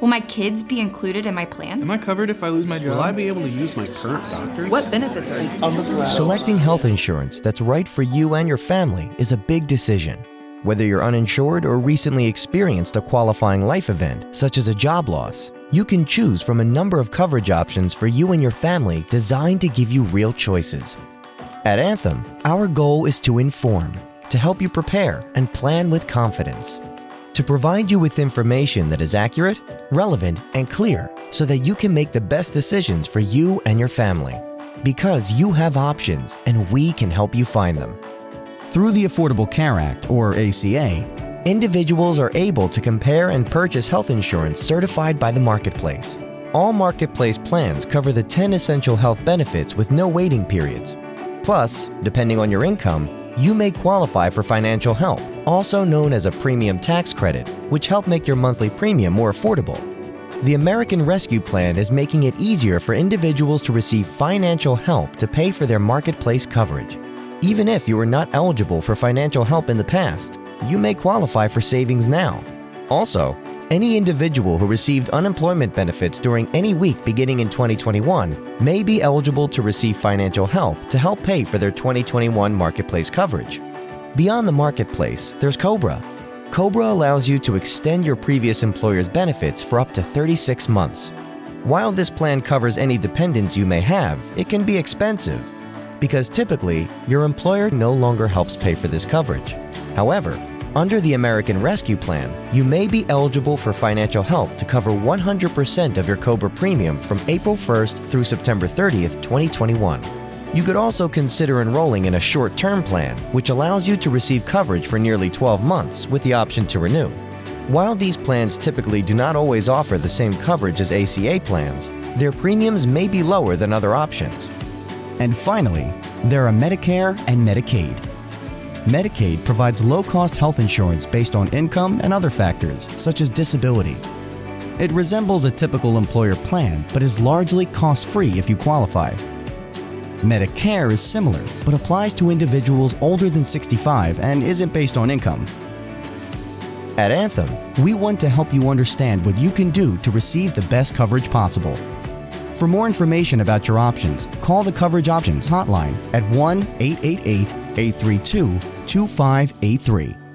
Will my kids be included in my plan? Am I covered if I lose my job? Will I be able to use my current doctor? What benefits are you? Selecting health insurance that's right for you and your family is a big decision. Whether you're uninsured or recently experienced a qualifying life event, such as a job loss, you can choose from a number of coverage options for you and your family designed to give you real choices. At Anthem, our goal is to inform, to help you prepare and plan with confidence to provide you with information that is accurate, relevant, and clear so that you can make the best decisions for you and your family. Because you have options and we can help you find them. Through the Affordable Care Act, or ACA, individuals are able to compare and purchase health insurance certified by the Marketplace. All Marketplace plans cover the 10 essential health benefits with no waiting periods. Plus, depending on your income, you may qualify for financial help, also known as a premium tax credit, which help make your monthly premium more affordable. The American Rescue Plan is making it easier for individuals to receive financial help to pay for their marketplace coverage. Even if you were not eligible for financial help in the past, you may qualify for savings now. Also, any individual who received unemployment benefits during any week beginning in 2021 may be eligible to receive financial help to help pay for their 2021 marketplace coverage. Beyond the marketplace, there's COBRA. COBRA allows you to extend your previous employer's benefits for up to 36 months. While this plan covers any dependents you may have, it can be expensive because typically your employer no longer helps pay for this coverage. However, under the American Rescue Plan, you may be eligible for financial help to cover 100% of your COBRA premium from April 1st through September 30th, 2021. You could also consider enrolling in a short-term plan, which allows you to receive coverage for nearly 12 months with the option to renew. While these plans typically do not always offer the same coverage as ACA plans, their premiums may be lower than other options. And finally, there are Medicare and Medicaid. Medicaid provides low-cost health insurance based on income and other factors, such as disability. It resembles a typical employer plan, but is largely cost-free if you qualify. Medicare is similar, but applies to individuals older than 65 and isn't based on income. At Anthem, We want to help you understand what you can do to receive the best coverage possible. For more information about your options, call the Coverage Options hotline at 1 888 832 2583.